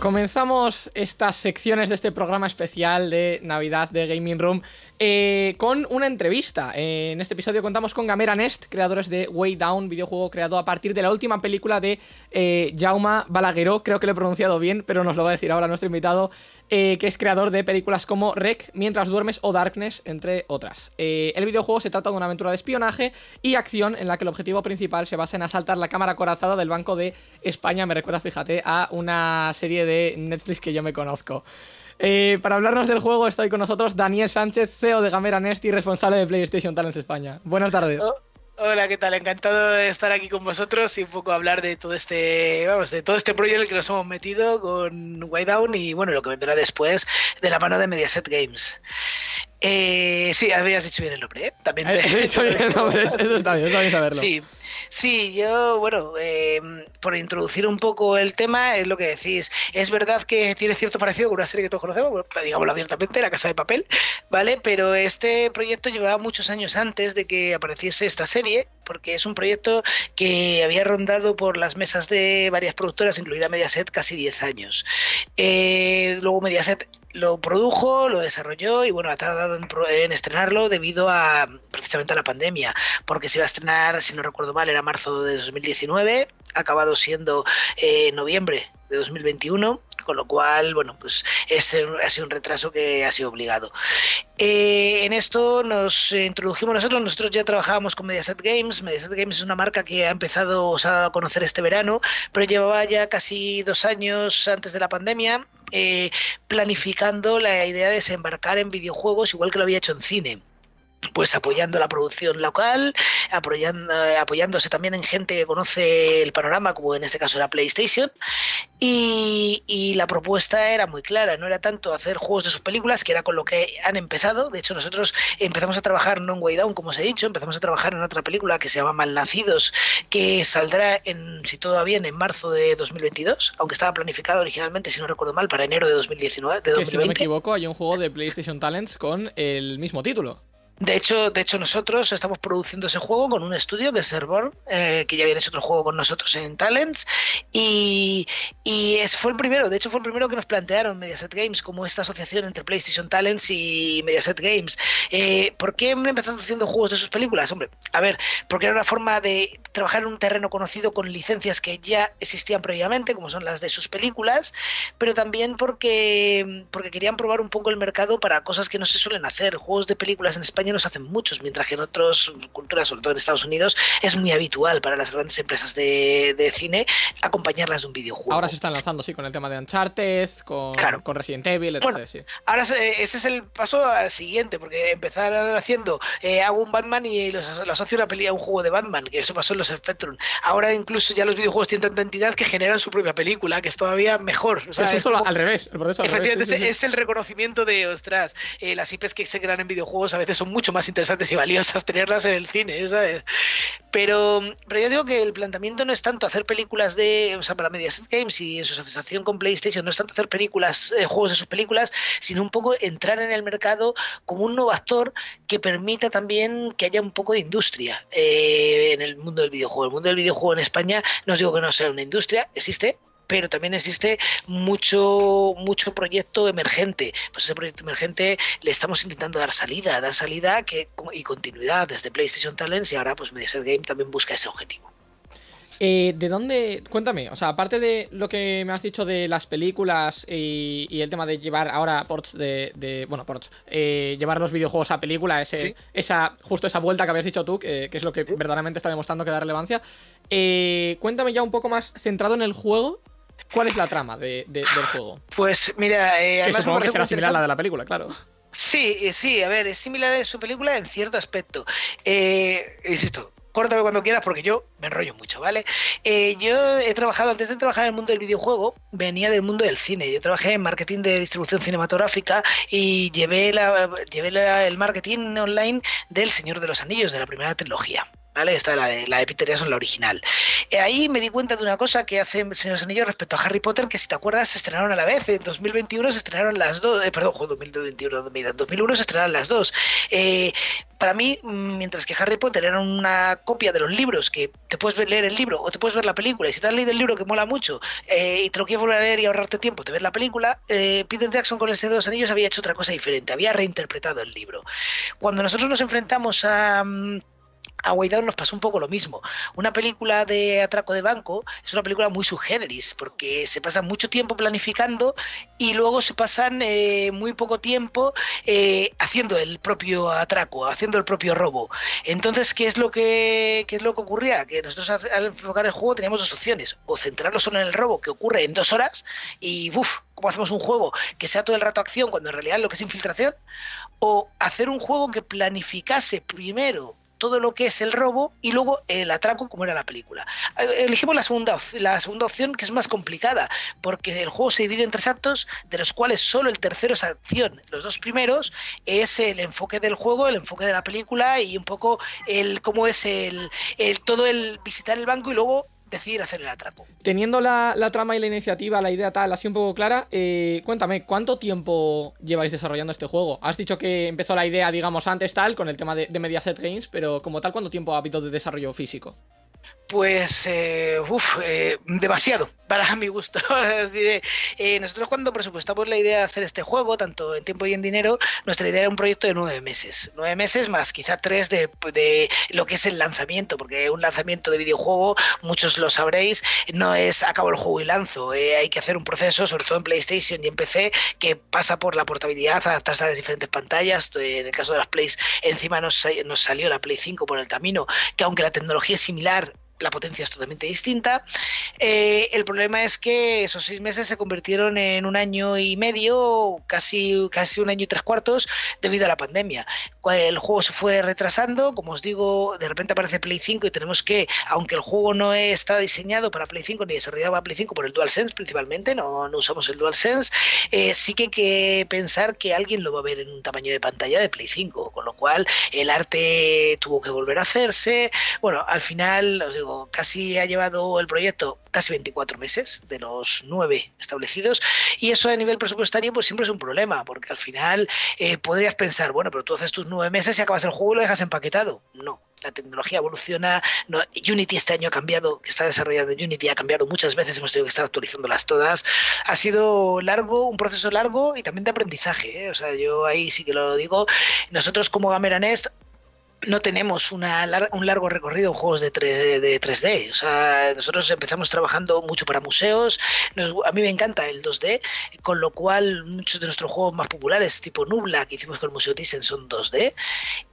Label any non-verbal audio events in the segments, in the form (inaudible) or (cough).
Comenzamos estas secciones de este programa especial de Navidad de Gaming Room eh, con una entrevista. Eh, en este episodio contamos con Gamera Nest, creadores de Way Down, videojuego creado a partir de la última película de eh, Jaume Balagueró. Creo que lo he pronunciado bien, pero nos lo va a decir ahora nuestro invitado. Eh, que es creador de películas como Rec, Mientras duermes o Darkness, entre otras. Eh, el videojuego se trata de una aventura de espionaje y acción en la que el objetivo principal se basa en asaltar la cámara corazada del Banco de España. Me recuerda, fíjate, a una serie de Netflix que yo me conozco. Eh, para hablarnos del juego estoy con nosotros Daniel Sánchez, CEO de Gamera Nest y responsable de PlayStation Talents España. Buenas tardes. Oh, Hola, ¿qué tal? Encantado de estar aquí con vosotros y un poco hablar de todo este, vamos, de todo este proyecto en el que nos hemos metido con Down y bueno, lo que vendrá después de la mano de Mediaset Games. Eh, sí, habías dicho bien el nombre, ¿eh? También (laughs) te... Eh, dicho bien el nombre, eso está bien, está bien saberlo. Sí, sí yo, bueno, eh, por introducir un poco el tema, es lo que decís. Es verdad que tiene cierto parecido con una serie que todos conocemos, digámoslo abiertamente, La Casa de Papel, ¿vale? Pero este proyecto llevaba muchos años antes de que apareciese esta serie, porque es un proyecto que había rondado por las mesas de varias productoras, incluida Mediaset, casi 10 años. Eh, luego Mediaset lo produjo, lo desarrolló y bueno, ha tardado en, en, estrenarlo debido a precisamente a la pandemia, porque se iba a estrenar, si no recuerdo mal, era marzo de 2019, ha acabado siendo eh, noviembre de 2021 con lo cual, bueno, pues es, ha sido un retraso que ha sido obligado. Eh, en esto nos introdujimos nosotros, nosotros ya trabajábamos con Mediaset Games, Mediaset Games es una marca que ha empezado a conocer este verano, pero llevaba ya casi dos años antes de la pandemia eh, planificando la idea de desembarcar en videojuegos igual que lo había hecho en cine pues apoyando la producción local, apoyando, apoyándose también en gente que conoce el panorama, como en este caso era PlayStation, y, y, la propuesta era muy clara, no era tanto hacer juegos de sus películas, que era con lo que han empezado, de hecho nosotros empezamos a trabajar no en Way Down, como os he dicho, empezamos a trabajar en otra película que se llama Malnacidos, que saldrá, en, si todo va bien, en marzo de 2022, aunque estaba planificado originalmente, si no recuerdo mal, para enero de 2019. De 2020. Que si no me equivoco, hay un juego de PlayStation Talents con el mismo título. De hecho, de hecho, nosotros estamos produciendo ese juego con un estudio que es Servor, eh, que ya había hecho otro juego con nosotros en Talents. Y, y es, fue el primero, de hecho, fue el primero que nos plantearon Mediaset Games como esta asociación entre PlayStation Talents y Mediaset Games. Eh, ¿Por qué empezado haciendo juegos de sus películas? Hombre, a ver, porque era una forma de trabajar en un terreno conocido con licencias que ya existían previamente, como son las de sus películas, pero también porque, porque querían probar un poco el mercado para cosas que no se suelen hacer. Juegos de películas en España nos hacen muchos, mientras que en otras culturas, sobre todo en Estados Unidos, es muy habitual para las grandes empresas de, de cine acompañarlas de un videojuego. Ahora se están lanzando, sí, con el tema de Uncharted, con, claro. con Resident Evil, etc. Bueno, sí. Ahora ese es el paso siguiente, porque empezaron haciendo, eh, hago un Batman y lo, asocio a una pelea, a un juego de Batman, que eso pasó en los Spectrum. Ahora incluso ya los videojuegos tienen tanta entidad que generan su propia película, que es todavía mejor. O sea, es es como, al revés, el proceso al efectivamente, revés, sí, sí, es el reconocimiento de, ostras, eh, las IPs que se crean en videojuegos a veces son mucho más interesantes y valiosas tenerlas en el cine, ¿sabes? Pero, pero yo digo que el planteamiento no es tanto hacer películas de, o sea, para Mediaset Games y en su asociación con PlayStation, no es tanto hacer películas, eh, juegos de sus películas, sino un poco entrar en el mercado como un nuevo actor que permita también que haya un poco de industria eh, en el mundo del videojuego. El mundo del videojuego en España, no os digo que no sea una industria, existe, pero también existe mucho, mucho proyecto emergente. Pues ese proyecto emergente le estamos intentando dar salida, dar salida que, y continuidad desde PlayStation Talents y ahora pues Mediaset Game también busca ese objetivo. Eh, ¿De dónde? Cuéntame, o sea, aparte de lo que me has dicho de las películas y, y el tema de llevar ahora ports de. de bueno, ports. Eh, llevar los videojuegos a película, ese, Sí. esa justo esa vuelta que habías dicho tú, que, que es lo que verdaderamente está demostrando que da relevancia. Eh, cuéntame ya un poco más centrado en el juego. ¿Cuál es la trama de, de- del juego? Pues mira, eh, Que supongo que será similar a la de la película, claro. Sí, eh, sí, a ver, es similar a su película en cierto aspecto. Eh, insisto, córtame cuando quieras porque yo me enrollo mucho, ¿vale? Eh, yo he trabajado, antes de trabajar en el mundo del videojuego, venía del mundo del cine. Yo trabajé en marketing de distribución cinematográfica y llevé, la, llevé la- el marketing online del Señor de los Anillos, de la primera trilogía. ¿Vale? Esta la de, la de Peter Jackson, la original. Eh, ahí me di cuenta de una cosa que hace Señor Anillos respecto a Harry Potter, que si te acuerdas se estrenaron a la vez. En 2021 se estrenaron las dos, eh, perdón, 2021, 2001 se estrenaron las dos. Eh, para mí, mientras que Harry Potter era una copia de los libros, que te puedes leer el libro o te puedes ver la película, y si te has leído el libro que mola mucho y te lo quieres volver a leer y ahorrarte tiempo, te ves la película, Peter Jackson con El Señor de los Anillos había hecho otra cosa diferente, había reinterpretado el libro. Cuando nosotros nos enfrentamos a... Mm, a Waydown nos pasó un poco lo mismo. Una película de atraco de banco es una película muy subgéneris, porque se pasa mucho tiempo planificando y luego se pasan eh, muy poco tiempo eh, haciendo el propio atraco, haciendo el propio robo. Entonces, ¿qué es lo que, qué es lo que ocurría? Que nosotros al enfocar el juego teníamos dos opciones, o centrarlo solo en el robo que ocurre en dos horas y, uff, ¿cómo hacemos un juego que sea todo el rato acción cuando en realidad lo que es infiltración? O hacer un juego que planificase primero todo lo que es el robo y luego el atraco como era la película. Eh, elegimos la segunda, la segunda opción que es más complicada porque el juego se divide en tres actos de los cuales solo el tercero es acción. Los dos primeros es el enfoque del juego, el enfoque de la película y un poco el cómo es el, el todo el visitar el banco y luego decidir hacer el atraco. Teniendo la, trama y la iniciativa, la idea tal, así un poco clara, eh, cuéntame, ¿cuánto tiempo lleváis desarrollando este juego? Has dicho que empezó la idea, digamos, antes tal, con el tema de, de Mediaset Games, pero como tal, ¿cuánto tiempo ha habido de desarrollo físico? Pues, eh, uff, eh, demasiado, para mi gusto. (laughs) eh, nosotros cuando presupuestamos la idea de hacer este juego, tanto en tiempo y en dinero, nuestra idea era un proyecto de nueve meses. Nueve meses más quizá tres de, lo que es el lanzamiento, porque un lanzamiento de videojuego, muchos lo sabréis, no es acabo el juego y lanzo. Eh, hay que hacer un proceso, sobre todo en PlayStation y en PC, que pasa por la portabilidad, adaptarse a las diferentes pantallas. En el caso de las Plays, encima nos, nos salió la Play 5 por el camino, que aunque la tecnología es similar, la potencia es totalmente distinta. Eh, el problema es que esos seis meses se convirtieron en un año y medio, casi, casi un año y tres cuartos, debido a la pandemia. El juego se fue retrasando, como os digo, de repente aparece Play 5 y tenemos que, aunque el juego no está diseñado para Play 5 ni desarrollado para Play 5 por el DualSense principalmente, no, usamos el DualSense, eh, sí que hay que pensar que alguien lo va a ver en un tamaño de pantalla de Play 5, con lo cual el arte tuvo que volver a hacerse. Bueno, al final, os digo, casi ha llevado el proyecto casi 24 meses de los nueve establecidos y eso a nivel presupuestario pues siempre es un problema porque al final eh, podrías pensar, bueno, pero tú haces tus nueve meses y acabas el juego y lo dejas empaquetado. No, la tecnología evoluciona. Unity este año ha cambiado, que está desarrollando Unity, ha cambiado muchas veces, hemos tenido que estar actualizándolas todas. Ha sido largo, un proceso largo y también de aprendizaje. ¿eh? O sea, yo ahí sí que lo digo. Nosotros como Gamera Nest no tenemos una, un largo recorrido en juegos de, 3, de 3D. O sea, nosotros empezamos trabajando mucho para museos. a mí me encanta el 2D, con lo cual muchos de nuestros juegos más populares, tipo Nubla, que hicimos con el Museo Thyssen, son 2D.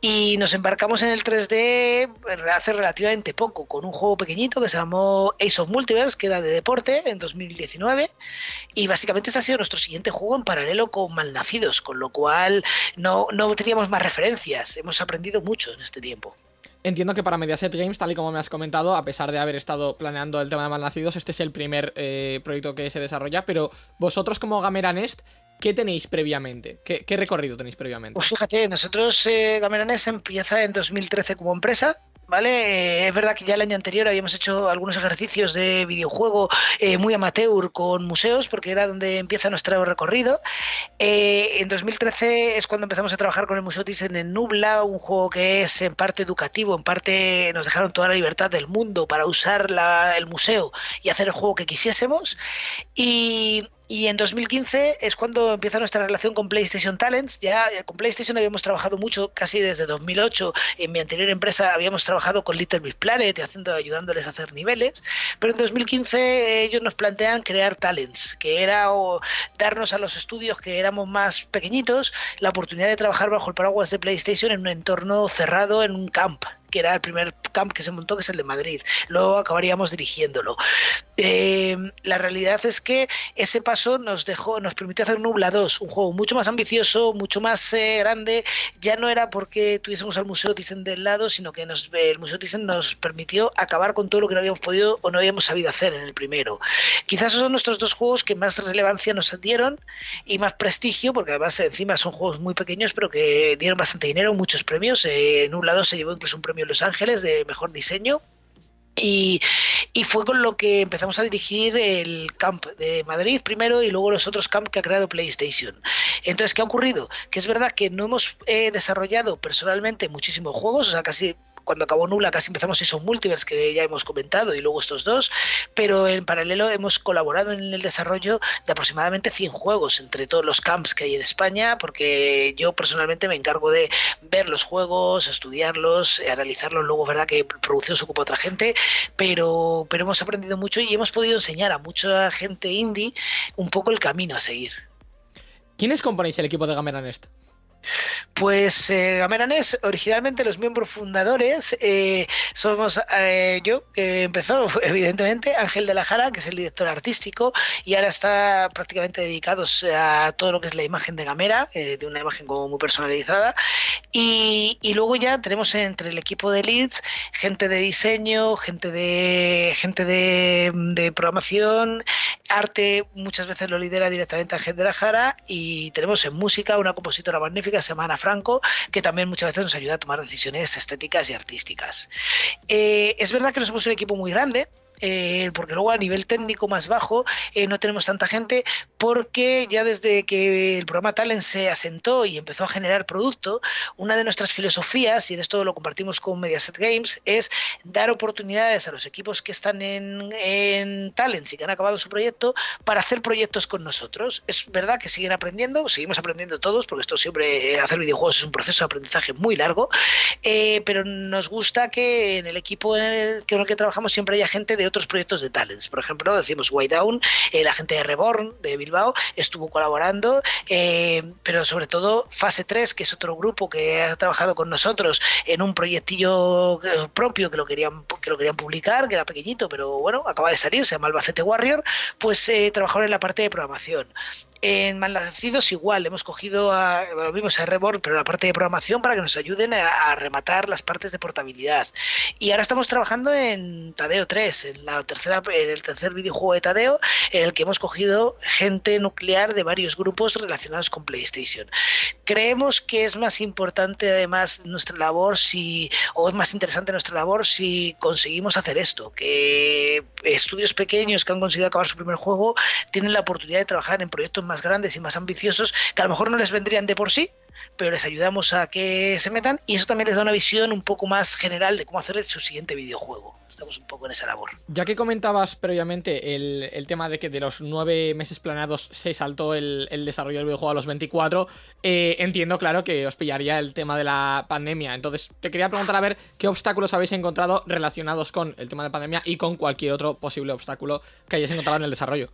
Y nos embarcamos en el 3D hace relativamente poco, con un juego pequeñito que se llamó Ace of Multiverse, que era de deporte, en 2019. Y básicamente este ha sido nuestro siguiente juego en paralelo con Malnacidos, con lo cual no, no teníamos más referencias. Hemos aprendido mucho en este tiempo. Entiendo que para Mediaset Games, tal y como me has comentado, a pesar de haber estado planeando el tema de Malnacidos, este es el primer eh, proyecto que se desarrolla, pero vosotros como Gamera Nest, ¿qué tenéis previamente? ¿Qué, recorrido tenéis previamente? Pues fíjate, nosotros eh, Gamera Nest empieza en 2013 como empresa, ¿vale? Eh, es verdad que ya el año anterior habíamos hecho algunos ejercicios de videojuego eh, muy amateur con museos, porque era donde empieza nuestro recorrido. Eh, en 2013 es cuando empezamos a trabajar con el Museo Thyssen en Nubla, un juego que es en parte educativo, en parte nos dejaron toda la libertad del mundo para usar el museo y hacer el juego que quisiésemos. Y y en 2015 es cuando empieza nuestra relación con PlayStation Talents. Ya con PlayStation habíamos trabajado mucho, casi desde 2008. En mi anterior empresa habíamos trabajado con Little Big Planet, haciendo, ayudándoles a hacer niveles. Pero en 2015 ellos nos plantean crear Talents, que era darnos a los estudios que éramos más pequeñitos la oportunidad de trabajar bajo el paraguas de PlayStation en un entorno cerrado, en un camp que era el primer camp que se montó, que es el de Madrid. Luego acabaríamos dirigiéndolo. Eh, la realidad es que ese paso nos dejó, nos permitió hacer Nubla 2, un juego mucho más ambicioso, mucho más eh, grande. Ya no era porque tuviésemos al Museo Thyssen del lado, sino que nos, el Museo Thyssen nos permitió acabar con todo lo que no habíamos podido o no habíamos sabido hacer en el primero. Quizás esos son nuestros dos juegos que más relevancia nos dieron y más prestigio, porque además encima son juegos muy pequeños, pero que dieron bastante dinero, muchos premios. Eh, Nubla 2 se llevó incluso un premio en Los Ángeles de mejor diseño y, fue con lo que empezamos a dirigir el camp de Madrid primero y luego los otros camp que ha creado PlayStation. Entonces, ¿qué ha ocurrido? Que es verdad que no hemos eh, desarrollado personalmente muchísimos juegos, o sea, casi cuando acabó Nula casi empezamos esos Multiverse que ya hemos comentado y luego estos dos, pero en paralelo hemos colaborado en el desarrollo de aproximadamente 100 juegos entre todos los camps que hay en España, porque yo personalmente me encargo de ver los juegos, estudiarlos, analizarlos, luego verdad que producción se ocupa otra gente, pero, pero hemos aprendido mucho y hemos podido enseñar a mucha gente indie un poco el camino a seguir. ¿Quiénes componéis el equipo de Gamera Nest? Pues eh, Gameranes, originalmente los miembros fundadores eh, somos eh, yo, que empezó (laughs) evidentemente, Ángel de la Jara, que es el director artístico, y ahora está prácticamente dedicado a todo lo que es la imagen de Gamera, eh, de una imagen como muy personalizada. Y, luego ya tenemos entre el equipo de leads gente de diseño, gente de gente de, de programación, arte, muchas veces lo lidera directamente Ángel de la Jara, y tenemos en música una compositora magnífica Semana Franco, que también muchas veces nos ayuda a tomar decisiones estéticas y artísticas. Eh, es verdad que no somos un equipo muy grande, eh, porque luego a nivel técnico más bajo eh, no tenemos tanta gente, porque ya desde que el programa Talent se asentó y empezó a generar producto, una de nuestras filosofías, y en esto lo compartimos con Mediaset Games, es dar oportunidades a los equipos que están en, en Talents y que han acabado su proyecto para hacer proyectos con nosotros. Es verdad que siguen aprendiendo, seguimos aprendiendo todos, porque esto siempre, eh, hacer videojuegos es un proceso de aprendizaje muy largo, pero nos gusta que en el equipo en el, en el que trabajamos siempre haya gente de otros proyectos de talents. Por ejemplo, decimos Way Down, eh, la gente de Reborn de Bilbao estuvo colaborando, eh, pero sobre todo Fase 3, que es otro grupo que ha trabajado con nosotros en un proyectillo eh, propio que lo querían que lo querían publicar, que era pequeñito, pero bueno, acaba de salir, se llama Albacete Warrior, pues trabajaron en la parte de programación. En Malnacidos igual, hemos cogido a, lo vimos a Reborn, pero la parte de programación para que nos ayuden a, rematar las partes de portabilidad. Y ahora estamos trabajando en Tadeo 3, en, la tercera, en el tercer videojuego de Tadeo, en el que hemos cogido gente nuclear de varios grupos relacionados con PlayStation. Creemos que es más importante además nuestra labor si, o es más interesante nuestra labor si conseguimos hacer esto, que estudios pequeños que han conseguido acabar su primer juego tienen la oportunidad de trabajar en proyectos más grandes y más ambiciosos que a lo mejor no les vendrían de por sí, pero les ayudamos a que se metan y eso también les da una visión un poco más general de cómo hacer su siguiente videojuego. Estamos un poco en esa labor. Ya que comentabas previamente el, tema de que de los nueve meses planeados se saltó el, desarrollo del videojuego a los 24, eh, entiendo, claro, que os pillaría el tema de la pandemia. Entonces, te quería preguntar a ver qué obstáculos habéis encontrado relacionados con el tema de la pandemia y con cualquier otro posible obstáculo que hayáis encontrado en el desarrollo.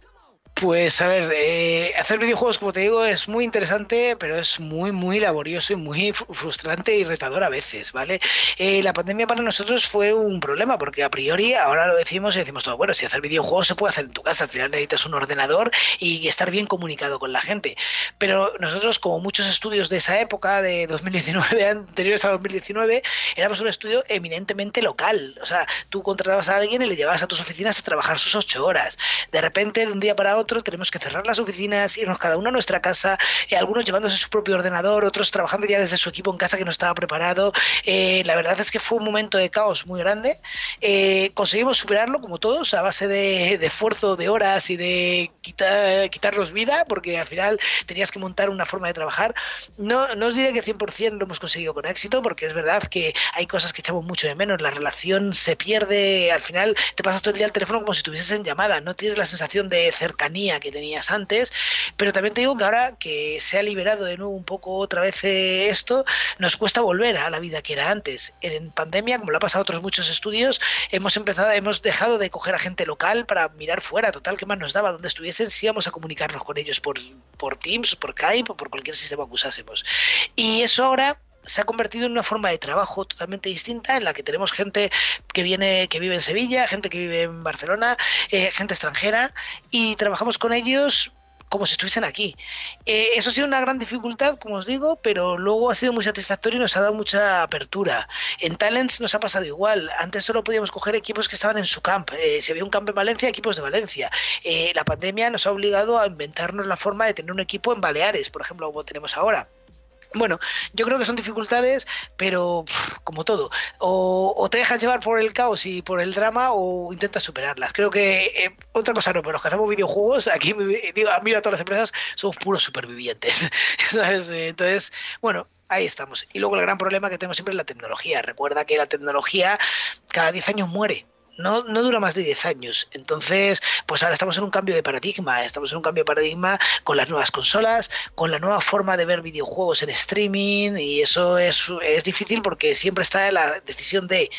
Pues a ver, eh, hacer videojuegos, como te digo, es muy interesante, pero es muy, muy laborioso y muy frustrante y retador a veces, ¿vale? Eh, la pandemia para nosotros fue un problema, porque a priori ahora lo decimos y decimos todo, bueno, si hacer videojuegos se puede hacer en tu casa, al final necesitas un ordenador y estar bien comunicado con la gente. Pero nosotros, como muchos estudios de esa época, de 2019, (laughs) anteriores a 2019, éramos un estudio eminentemente local. O sea, tú contratabas a alguien y le llevabas a tus oficinas a trabajar sus ocho horas. De repente, de un día para otro, tenemos que cerrar las oficinas, irnos cada uno a nuestra casa, eh, algunos llevándose su propio ordenador, otros trabajando ya desde su equipo en casa que no estaba preparado. Eh, la verdad es que fue un momento de caos muy grande. Eh, conseguimos superarlo, como todos, a base de, esfuerzo, de horas y de quitar, quitarnos vida, porque al final tenías que montar una forma de trabajar. No, no os diré que 100% lo hemos conseguido con éxito, porque es verdad que hay cosas que echamos mucho de menos. La relación se pierde, al final te pasas todo el día al teléfono como si estuvieses en llamada, no tienes la sensación de cercanía que tenías antes, pero también te digo que ahora que se ha liberado de nuevo un poco otra vez eh, esto, nos cuesta volver a la vida que era antes. En pandemia, como lo ha pasado a otros muchos estudios, hemos empezado, hemos dejado de coger a gente local para mirar fuera, total, que más nos daba? Donde estuviesen, si íbamos a comunicarnos con ellos por, por Teams, por Skype o por cualquier sistema que usásemos. Y eso ahora se ha convertido en una forma de trabajo totalmente distinta en la que tenemos gente que viene que vive en Sevilla, gente que vive en Barcelona, eh, gente extranjera y trabajamos con ellos como si estuviesen aquí. Eh, eso ha sido una gran dificultad, como os digo, pero luego ha sido muy satisfactorio y nos ha dado mucha apertura. En Talents nos ha pasado igual. Antes solo podíamos coger equipos que estaban en su camp. Eh, si había un camp en Valencia, equipos de Valencia. la pandemia nos ha obligado a inventarnos la forma de tener un equipo en Baleares, por ejemplo, como tenemos ahora Bueno, yo creo que son dificultades, pero como todo, o, te dejas llevar por el caos y por el drama o intentas superarlas. Creo que eh, otra cosa no, pero los que hacemos videojuegos, aquí digo, mira, todas las empresas somos puros supervivientes. (laughs) Entonces, bueno, ahí estamos. Y luego el gran problema que tenemos siempre es la tecnología. Recuerda que la tecnología cada 10 años muere no, dura más de 10 años. Entonces, pues ahora estamos en un cambio de paradigma, estamos en un cambio de paradigma con las nuevas consolas, con la nueva forma de ver videojuegos en streaming y eso es, es difícil porque siempre está la decisión de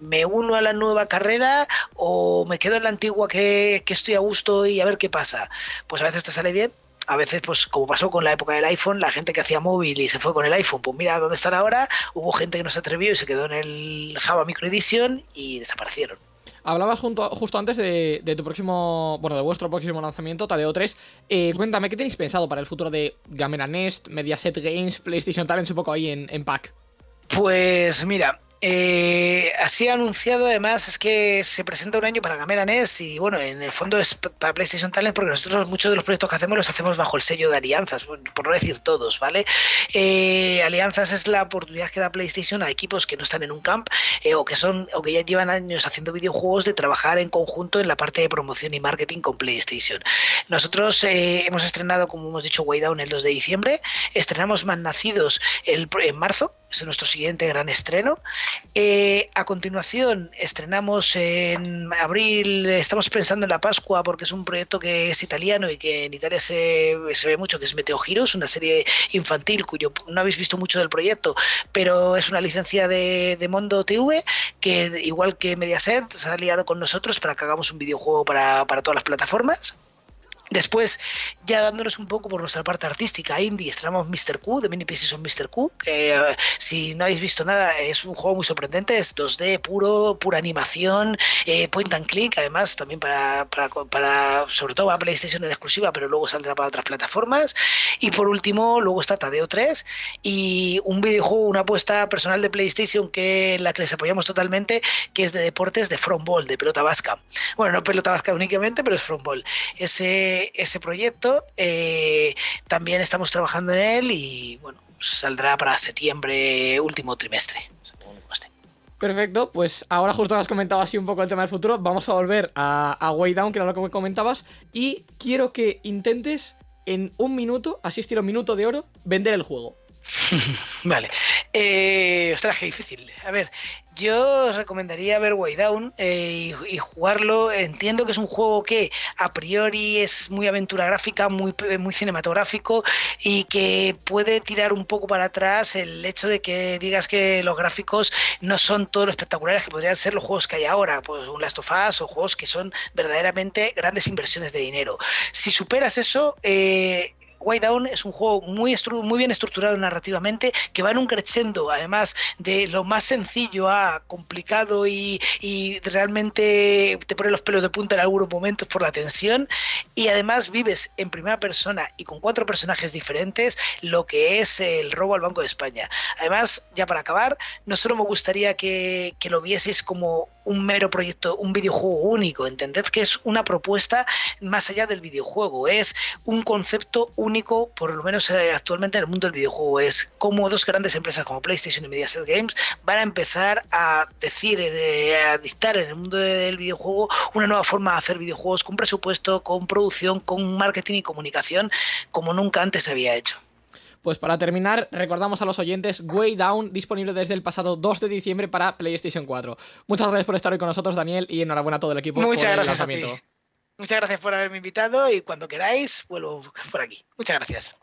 me uno a la nueva carrera o me quedo en la antigua que, que estoy a gusto y a ver qué pasa. Pues a veces te sale bien, a veces, pues como pasó con la época del iPhone, la gente que hacía móvil y se fue con el iPhone, pues mira dónde están ahora, hubo gente que no se atrevió y se quedó en el Java Micro Edition y desaparecieron. Hablabas justo antes de, tu próximo, bueno, de vuestro próximo lanzamiento, Taleo 3. Eh, cuéntame, ¿qué tenéis pensado para el futuro de Gamera Nest, Mediaset Games, PlayStation Talents, un poco ahí en, en pack? Pues mira, eh, así anunciado además es que se presenta un año para Gamera Nest y bueno, en el fondo es para PlayStation Talent porque nosotros muchos de los proyectos que hacemos los hacemos bajo el sello de alianzas, por no decir todos, ¿vale? Eh, alianzas es la oportunidad que da PlayStation a equipos que no están en un camp eh, o que son o que ya llevan años haciendo videojuegos de trabajar en conjunto en la parte de promoción y marketing con PlayStation. Nosotros hemos estrenado, como hemos dicho, Way Down el 2 de diciembre, estrenamos Más Nacidos el, en marzo, es nuestro siguiente gran estreno. Eh, a continuación, estrenamos en abril, estamos pensando en la Pascua porque es un proyecto que es italiano y que en Italia se, ve mucho, que es Meteo Giros, una serie infantil cuyo no habéis visto mucho del proyecto, pero es una licencia de, de Mondo TV que, igual que Mediaset, se ha aliado con nosotros para que hagamos un videojuego para, para todas las plataformas. Después, ya dándonos un poco por nuestra parte artística, indie, estrenamos Mr. Q, de Mini Pieces of Mr. Q, que eh, si no habéis visto nada, es un juego muy sorprendente, es 2D puro, pura animación, eh, point and click, además también para, para, sobre todo a PlayStation en exclusiva, pero luego saldrá para otras plataformas. Y por último, luego está Tadeo 3 y un videojuego, una apuesta personal de PlayStation que en la que les apoyamos totalmente, que es de deportes de From Ball, de pelota vasca. Bueno, no pelota vasca únicamente, pero es From Ball. Ese ese, proyecto. Eh, también estamos trabajando en él y bueno, saldrá para septiembre, último trimestre. Perfecto, pues ahora justo has comentado así un poco el tema del futuro. Vamos a volver a, a Way Down, que era lo que me comentabas. Y quiero que intentes en un minuto, así estilo minuto de oro, vender el juego. (laughs) vale. Eh, ostras, qué difícil. A ver, yo recomendaría ver Way Down eh, y, jugarlo. Entiendo que es un juego que a priori es muy aventura gráfica, muy, muy cinematográfico y que puede tirar un poco para atrás el hecho de que digas que los gráficos no son todo lo espectaculares que podrían ser los juegos que hay ahora, pues un Last of Us o juegos que son verdaderamente grandes inversiones de dinero. Si superas eso, eh, White Down es un juego muy, muy bien estructurado narrativamente, que va en un crescendo, además de lo más sencillo a complicado y, realmente te pone los pelos de punta en algunos momentos por la tensión. Y además vives en primera persona y con cuatro personajes diferentes lo que es el robo al Banco de España. Además, ya para acabar, no solo me gustaría que lo vieses como un mero proyecto, un videojuego único. Entended que es una propuesta más allá del videojuego, es un concepto único, por lo menos eh, actualmente en el mundo del videojuego. Es como dos grandes empresas como PlayStation y Mediaset Games van a empezar a decir, eh, a dictar en el mundo del videojuego una nueva forma de hacer videojuegos con presupuesto, con producción, con marketing y comunicación, como nunca antes se había hecho. Pues para terminar, recordamos a los oyentes Way Down, disponible desde el pasado 2 de diciembre para PlayStation 4. Muchas gracias por estar hoy con nosotros, Daniel, y enhorabuena a todo el equipo Muchas por gracias el lanzamiento. Muchas gracias por haberme invitado y cuando queráis vuelvo por aquí. Muchas gracias.